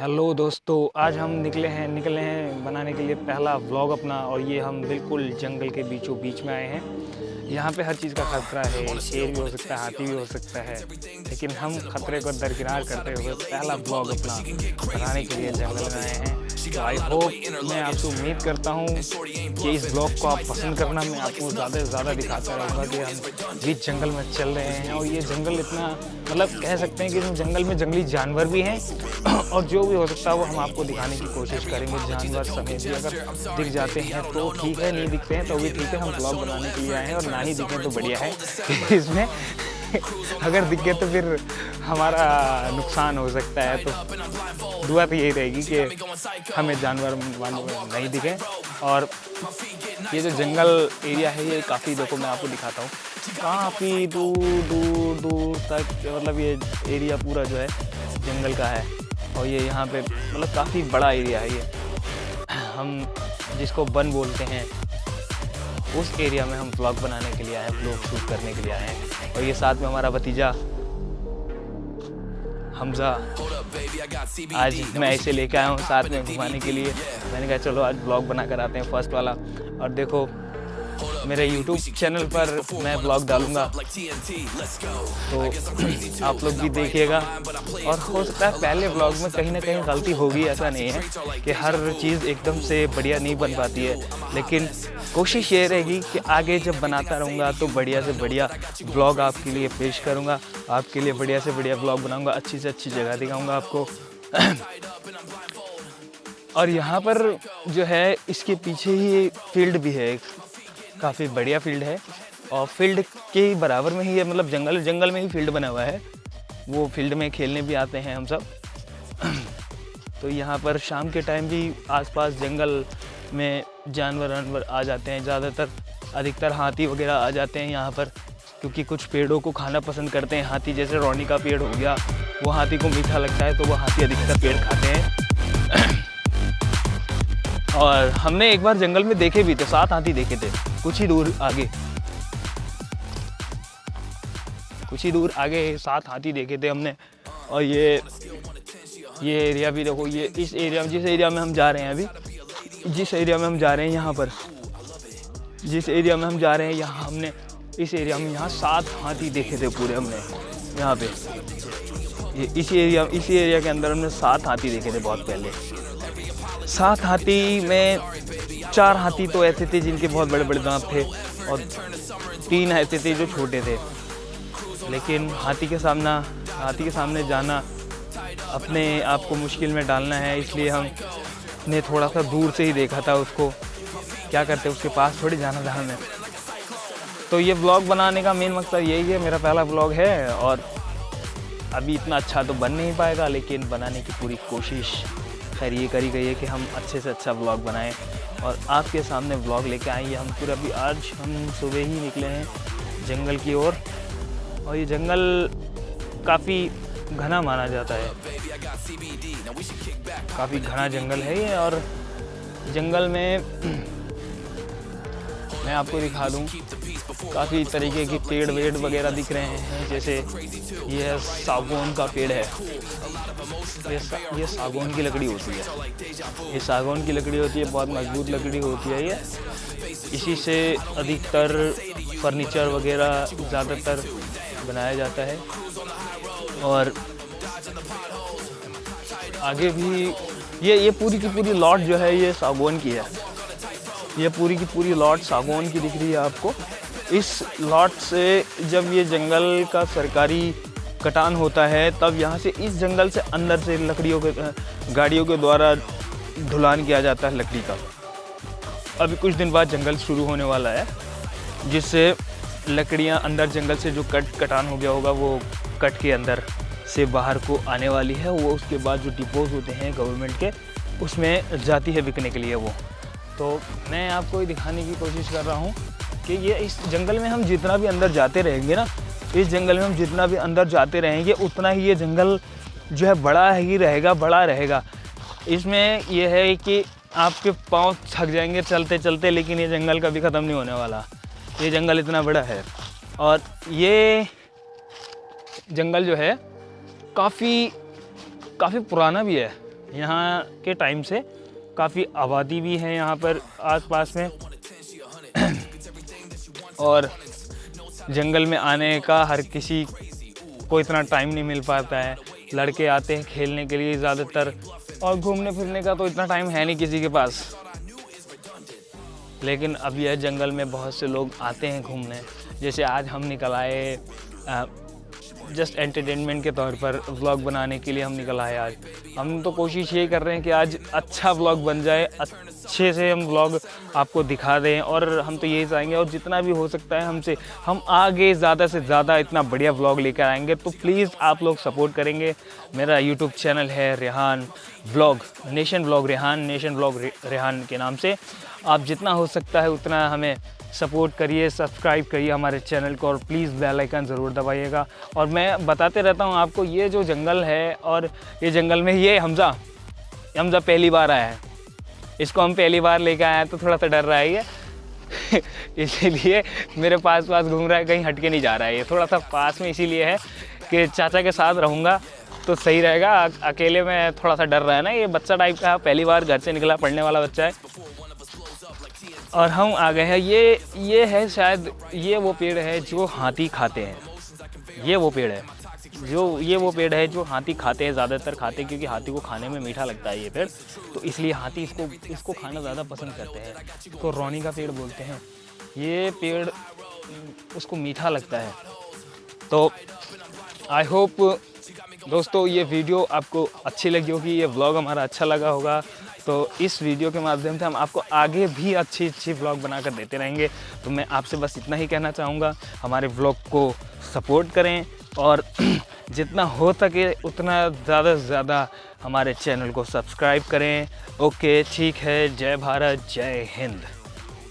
Hello दोस्तों, आज हम निकले हैं निकले हैं बनाने के लिए पहला व्लॉग अपना और ये हम बिल्कुल जंगल के बीचों बीच में आए हैं। यहाँ पे हर चीज़ का खतरा है, शेर भी हो सकता है, हाथी भी हो सकता है, लेकिन हम खतरे को दरकिनार करते हुए पहला ब्लॉग अपना बनाने के लिए जंगल में आए हैं। आई होप मैं आपसे उम्मीद करता हूँ कि इस ब्लॉग को आप पसंद करना, मैं आपको ज़्यादा से ज़्यादा दिखाता रहूँगा कि हम बीच जंगल में चल रहे हैं और ये जंगल इतना मतलब कह सकते हैं कि इस जंगल में जंगली जानवर भी हैं और जो भी हो सकता है वो हम आपको दिखाने की कोशिश करेंगे। जानवर समेत भी अगर दिख जाते हैं तो ठीक है, नहीं दिखते हैं तो भी ठीक है, हम ब्लॉग बनाने के लिए आए हैं और ना ही दिखें तो बढ़िया है इसमें। अगर दिख गए तो फिर हमारा नुकसान हो सकता है तो दुआ तो यही रहेगी कि हमें जानवर वानवर नहीं दिखे। और ये जो जंगल एरिया है, ये काफ़ी देखो मैं आपको दिखाता हूँ। काफ़ी दूर दूर दूर तक मतलब ये एरिया पूरा जो है, जंगल का है। और ये यहाँ पे मतलब काफ़ी बड़ा एरिया है ये। हम जिसको वन बोलते हैं उस एरिया में हम ब्लॉग बनाने के लिए आए हैं ब्लॉग शूट करने के लिए आए हैं। और ये साथ में हमारा भतीजा, हमजा। आज मैं ऐसे लेके आया हूँ साथ में घुमाने के लिए। मैंने कहा, चलो आज ब्लॉग बना कर आते हैं फ़र्स्ट वाला। और देखो मेरे YouTube चैनल पर मैं ब्लॉग डालूँगा। तो आप लोग भी देखिएगा। और हो सकता है पहले ब्लॉग में कहीं ना कहीं गलती होगी, ऐसा नहीं है कि हर चीज़ एकदम से बढ़िया नहीं बन पाती है। लेकिन कोशिश ये रहेगी कि आगे जब बनाता रहूँगा तो बढ़िया से बढ़िया ब्लॉग आपके लिए पेश करूँगा। आपके लिए बढ़िया से बढ़िया ब्लॉग बनाऊँगा, अच्छी से अच्छी जगह दिखाऊँगा आपको। और यहाँ पर जो है, इसके पीछे ही फ़ील्ड भी है काफ़ी बढ़िया फ़ील्ड है। और फ़ील्ड के बराबर में ही मतलब जंगल जंगल में ही फ़ील्ड बना हुआ है। वो फ़ील्ड में खेलने भी आते हैं हम सब। तो यहाँ पर शाम के टाइम भी आसपास जंगल में जानवर वानवर आ जाते हैं। ज़्यादातर अधिकतर हाथी वगैरह आ जाते हैं यहाँ पर, क्योंकि कुछ पेड़ों को खाना पसंद करते हैं। हाथी जैसे रौनी का पेड़ हो गया, वो हाथी को मीठा लगता है तो वो हाथी अधिकतर पेड़ खाते हैं। और हमने एक बार जंगल में देखे भी थे, सात हाथी देखे थे। कुछ ही दूर आगे। कुछ ही दूर आगे सात हाथी देखे थे हमने। और ये ये एरिया भी देखो, ये इस एरिया में, जिस एरिया में हम जा रहे हैं अभी, जिस एरिया में हम जा रहे हैं यहाँ पर, जिस एरिया में हम जा रहे हैं यहाँ हमने, इस एरिया में यहाँ सात हाथी देखे थे पूरे हमने, यहाँ पे। ये इस एरिया, इसी एरिया के अंदर हमने सात हाथी देखे थे बहुत पहले। सात हाथी में चार हाथी तो ऐसे थे जिनके बहुत बड़े बड़े दांत थे और तीन ऐसे थे जो छोटे थे। लेकिन हाथी के सामना, हाथी के सामने जाना अपने आप को मुश्किल में डालना है, इसलिए हम ने थोड़ा सा दूर से ही देखा था उसको। क्या करते, उसके पास थोड़ी जाना था हमें। तो ये ब्लॉग बनाने का मेन मकसद यही है, मेरा पहला ब्लॉग है और अभी इतना अच्छा तो बन नहीं पाएगा, लेकिन बनाने की पूरी कोशिश खैर ये करी गई है कि हम अच्छे से अच्छा ब्लॉग बनाएँ। और आपके सामने ब्लॉग लेके आए हैं हम पूरा अभी आज हम सुबह ही निकले हैं जंगल की ओर। और, और ये जंगल काफ़ी घना माना जाता है। काफ़ी घना जंगल है ये और जंगल में मैं आपको दिखा दूँ काफ़ी तरीके के पेड़ वेड़ वगैरह दिख रहे हैं जैसे ये सागौन का पेड़ है। ये सा, ये सागौन की लकड़ी होती है। ये सागौन की लकड़ी होती है बहुत मज़बूत लकड़ी होती है ये। इसी से अधिकतर फर्नीचर वगैरह ज़्यादातर बनाया जाता है। और आगे भी ये ये पूरी की पूरी लॉट जो है ये सागौन की है। ये पूरी की पूरी लॉट सागौन की दिख रही है आपको। इस लॉट से जब ये जंगल का सरकारी कटान होता है, तब यहाँ से इस जंगल से अंदर से लकड़ियों के गाड़ियों के द्वारा ढुलान किया जाता है लकड़ी का। अभी कुछ दिन बाद जंगल शुरू होने वाला है, जिससे लकड़ियाँ अंदर जंगल से जो कट, कटान हो गया होगा, वो कट के अंदर से बाहर को आने वाली है। वो उसके बाद जो डिपोज होते हैं गवर्नमेंट के, उसमें जाती है बिकने के लिए वो। तो मैं आपको ये दिखाने की कोशिश कर रहा हूँ कि ये इस जंगल में हम जितना भी अंदर जाते रहेंगे ना, इस जंगल में हम जितना भी अंदर जाते रहेंगे, उतना ही ये जंगल जो है बड़ा ही रहेगा, बड़ा रहेगा। इसमें यह है कि आपके पाँव थक जाएँगे चलते चलते लेकिन ये जंगल कभी ख़त्म नहीं होने वाला। ये जंगल इतना बड़ा है। और ये जंगल जो है, काफ़ी काफ़ी पुराना भी है। यहाँ के टाइम से काफ़ी आबादी भी है यहाँ पर आसपास में। और जंगल में आने का हर किसी को इतना टाइम नहीं मिल पाता है। लड़के आते हैं खेलने के लिए ज़्यादातर और घूमने फिरने का तो इतना टाइम है नहीं किसी के पास। लेकिन अब यह जंगल में बहुत से लोग आते हैं घूमने। जैसे आज हम निकल आए जस्ट एंटरटेनमेंट के तौर पर व्लॉग बनाने के लिए हम निकल आए आज। हम तो कोशिश ये कर रहे हैं कि आज अच्छा व्लॉग बन जाए अच्छे से हम व्लॉग आपको दिखा दें और हम तो यही चाहेंगे और जितना भी हो सकता है हमसे, हम आगे ज़्यादा से ज़्यादा इतना बढ़िया ब्लॉग लेकर आएँगे। तो प्लीज़ आप लोग सपोर्ट करेंगे। मेरा यूट्यूब चैनल है Rehan blog nation vlog Rehan nation vlog Rehan के नाम से। आप जितना हो सकता है उतना हमें सपोर्ट करिए सब्सक्राइब करिए हमारे चैनल को और प्लीज़ बेल आइकन ज़रूर दबाइएगा। और मैं बताते रहता हूँ आपको, ये जो जंगल है और ये जंगल में ये हमज़ा हमज़ा पहली बार आया है। इसको हम पहली बार लेकर आए हैं तो थोड़ा सा डर रहा है ये। इसीलिए मेरे पास पास घूम रहा है, कहीं हटके नहीं जा रहा है ये। थोड़ा सा पास में इसीलिए है कि चाचा के साथ रहूँगा तो सही रहेगा। अकेले में थोड़ा सा डर रहा है ना, ये बच्चा टाइप का पहली बार घर से निकला, पढ़ने वाला बच्चा है। और हम आ गए हैं। ये ये है शायद, ये वो पेड़ है जो हाथी खाते हैं। ये वो पेड़ है। जो ये वो पेड़ है जो हाथी खाते हैं, ज़्यादातर खाते हैं, क्योंकि हाथी को खाने में मीठा लगता है ये पेड़। तो इसलिए हाथी इसको इसको खाना ज़्यादा पसंद करते हैं। तो रोनी का पेड़ बोलते हैं। ये पेड़ उसको मीठा लगता है। तो आई होप दोस्तों ये वीडियो आपको अच्छी लगी होगी, ये व्लॉग हमारा अच्छा लगा होगा। तो इस वीडियो के माध्यम से हम आपको आगे भी अच्छी अच्छी व्लॉग बनाकर देते रहेंगे। तो मैं आपसे बस इतना ही कहना चाहूँगा, हमारे ब्लॉग को सपोर्ट करें और जितना हो सके उतना ज़्यादा से ज़्यादा हमारे चैनल को सब्सक्राइब करें। ओके ठीक है, जय भारत, जय हिंद।